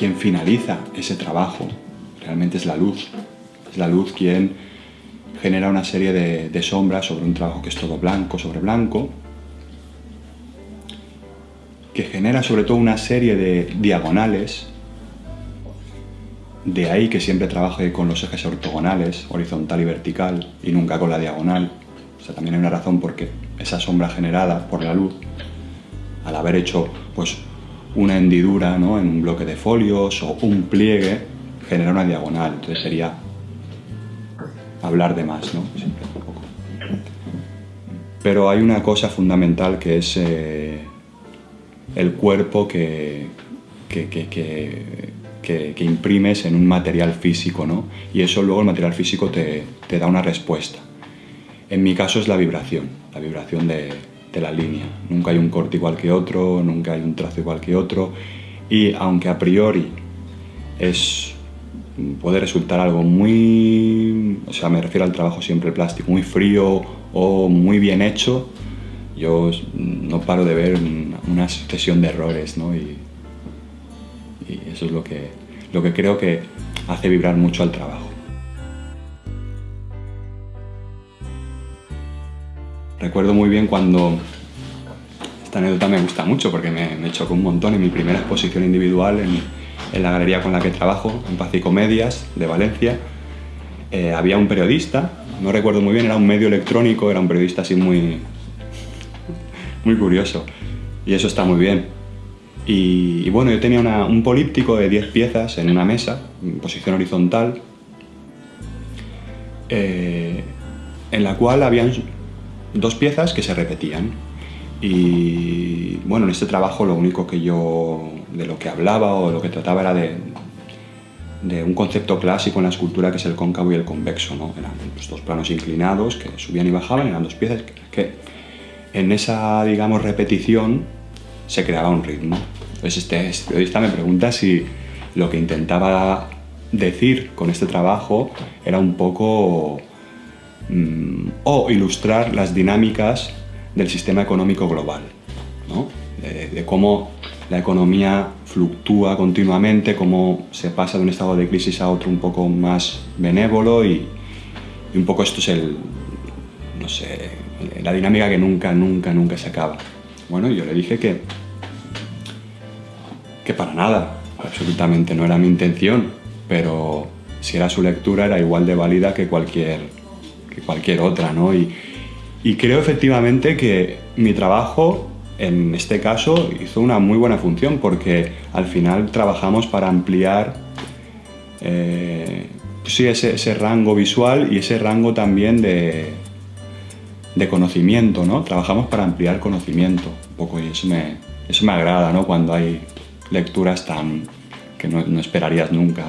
quien finaliza ese trabajo realmente es la luz. Es la luz quien genera una serie de, sombras sobre un trabajo que es todo blanco sobre blanco, que genera sobre todo una serie de diagonales, de ahí que siempre trabaje con los ejes ortogonales, horizontal y vertical, y nunca con la diagonal. O sea, también hay una razón porque esa sombra generada por la luz, al haber hecho pues, una hendidura en un bloque de folios o un pliegue, genera una diagonal. Entonces sería hablar de más, ¿no? Pero hay una cosa fundamental que es eh, el cuerpo que, que, imprimes en un material físico, ¿no? Y eso luego el material físico te, te, da una respuesta. En mi caso es la vibración, la vibración de, de la línea. Nunca hay un corte igual que otro, nunca hay un trazo igual que otro. Y aunque a priori es puede resultar algo muy, o sea, me refiero al trabajo siempre plástico, muy frío o muy bien hecho, yo no paro de ver una sucesión de errores, ¿no? Y, eso es lo que, lo que creo que hace vibrar mucho al trabajo. Recuerdo muy bien cuando, esta anécdota me gusta mucho porque me, me chocó un montón en mi primera exposición individual en, la galería con la que trabajo, en Paz y Comedias, de Valencia, eh, había un periodista, no recuerdo muy bien, era un medio electrónico, era un periodista así muy, muy curioso. Y eso está muy bien. Y, bueno, yo tenía un políptico de 10 piezas en una mesa, en posición horizontal, eh, en la cual habían dos piezas que se repetían. Y bueno, en este trabajo lo único que yo de lo que hablaba o lo que trataba era de, de un concepto clásico en la escultura que es el cóncavo y el convexo. ¿no? Eran dos planos inclinados que subían y bajaban, eran dos piezas que en esa, digamos, repetición se creaba un ritmo. Entonces este, este, periodista me pregunta si lo que intentaba decir con este trabajo era un poco mm, o ilustrar las dinámicas del sistema económico global, ¿no? de cómo la economía fluctúa continuamente, cómo se pasa de un estado de crisis a otro un poco más benévolo y, un poco esto es el, no sé, la dinámica que nunca, nunca, nunca se acaba. Bueno, yo le dije que, que para nada, absolutamente no era mi intención, pero si era su lectura era igual de válida que cualquier, que cualquier otra, ¿no? Y, creo efectivamente que mi trabajo en este caso hizo una muy buena función porque al final trabajamos para ampliar eh, ese, rango visual y ese rango también de, de, conocimiento, ¿no? Trabajamos para ampliar conocimiento un poco y eso me, eso me agrada, ¿no? Cuando hay lecturas tan que no, no esperarías nunca